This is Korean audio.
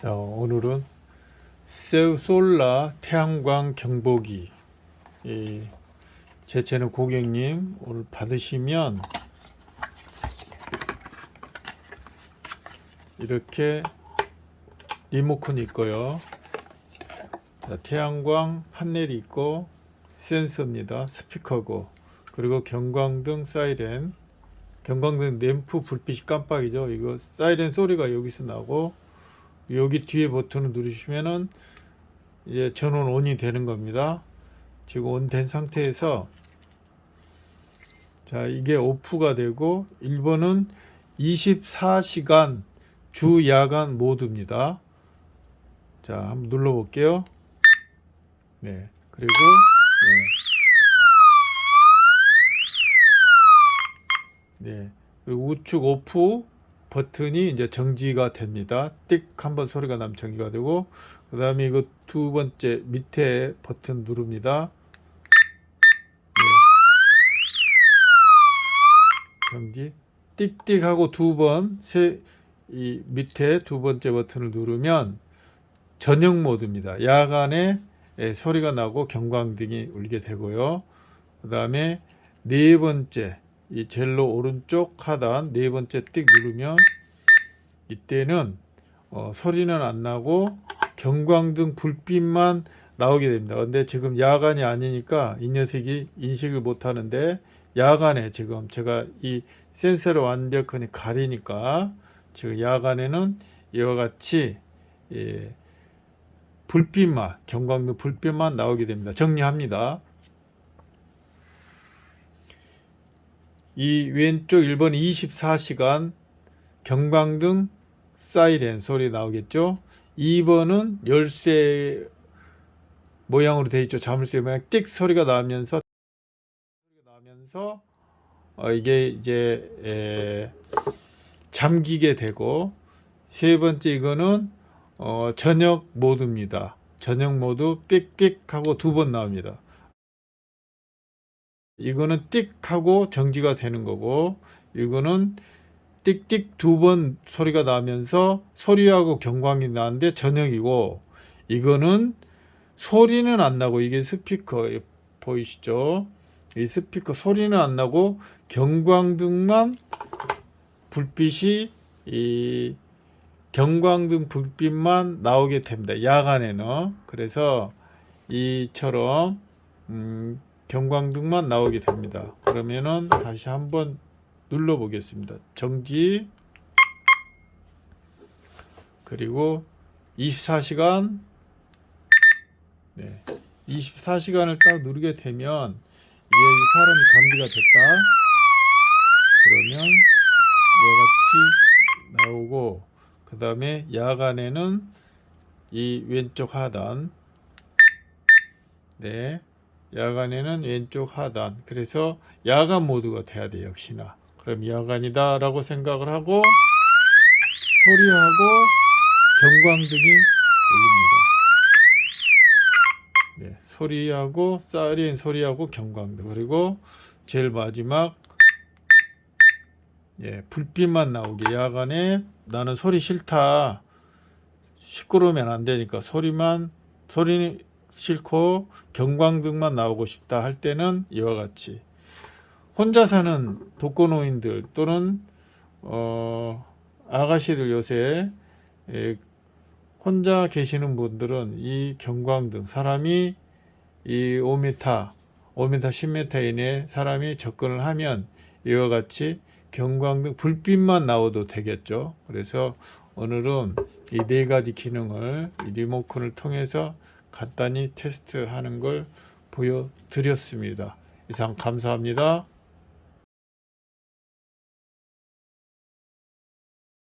자 오늘은 세- 솔라 태양광 경보기. 이, 제 채널 고객님 오늘 받으시면 이렇게 리모컨이 있고요. 자, 태양광 판넬이 있고 센서입니다. 스피커고. 그리고 경광등 사이렌. 경광등 램프 불빛이 깜빡이죠. 이거 사이렌 소리가 여기서 나고 여기 뒤에 버튼을 누르시면은 이제 전원 온이 되는 겁니다. 지금 온 된 상태에서 자 이게 오프가 되고 1번은 24시간 주 야간 모드입니다. 자 한번 눌러 볼게요. 네 그리고 네. 네 그리고 우측 오프 버튼이 이제 정지가 됩니다. 띡 한번 소리가 나면 정지가 되고 그 다음에 이거 두 번째 밑에 버튼 누릅니다. 네. 정지 띡띡 하고 두 번 세 이 밑에 두 번째 버튼을 누르면 전용 모드입니다. 야간에 예, 소리가 나고 경광등이 울게 되고요. 그 다음에 네 번째 이 젤로 오른쪽 하단 네 번째 띡 누르면 이때는 어, 소리는 안 나고 경광등 불빛만 나오게 됩니다. 근데 지금 야간이 아니니까 이 녀석이 인식을 못 하는데 야간에 지금 제가 이 센서를 완벽하게 가리니까 지금 야간에는 이와 같이 예, 불빛만 경광등 불빛만 나오게 됩니다. 정리합니다. 이 왼쪽 1번 24시간 경광등 사이렌 소리 나오겠죠? 2번은 열쇠 모양으로 되어 있죠. 자물쇠 모양. 띡 소리가 나면서 나면서 어, 이게 이제 에, 잠기게 되고 세 번째 이거는 어, 저녁 모드입니다. 저녁 모드 삑삑 하고 두 번 나옵니다 이거는 띡 하고 정지가 되는 거고 이거는 띡띡 두 번 소리가 나면서 소리하고 경광이 나는데 저녁이고 이거는 소리는 안 나고 이게 스피커 보이시죠? 이 스피커 소리는 안 나고 경광등만 불빛이 이 경광등 불빛만 나오게 됩니다. 야간에는. 그래서 이처럼 음, 경광등만 나오게 됩니다. 그러면은 다시 한번 눌러 보겠습니다. 정지. 그리고 24시간. 네, 24시간을 딱 누르게 되면 이게 사람이 감기가 됐다. 그러면 이와 같이 나오고 그 다음에 야간에는 이 왼쪽 하단. 네 야간에는 왼쪽 하단. 그래서 야간 모드가 돼야 돼 역시나. 그럼 야간이다 라고 생각을 하고 소리하고 경광등이 울립니다. 네, 소리하고 사이렌 소리하고 경광등. 그리고 제일 마지막 예, 불빛만 나오게 야간에 나는 소리 싫다. 시끄러우면 안 되니까 소리만 소리 싫고 경광등만 나오고 싶다 할 때는 이와 같이 혼자 사는 독거노인들 또는 어, 아가씨들 요새 에, 혼자 계시는 분들은 이 경광등 사람이 이 5m 5m 10m 이내 사람이 접근을 하면 이와 같이 경광등 불빛만 나오도 되겠죠. 그래서 오늘은 이 네 가지 기능을 리모컨을 통해서 간단히 테스트하는 걸 보여드렸습니다. 이상 감사합니다.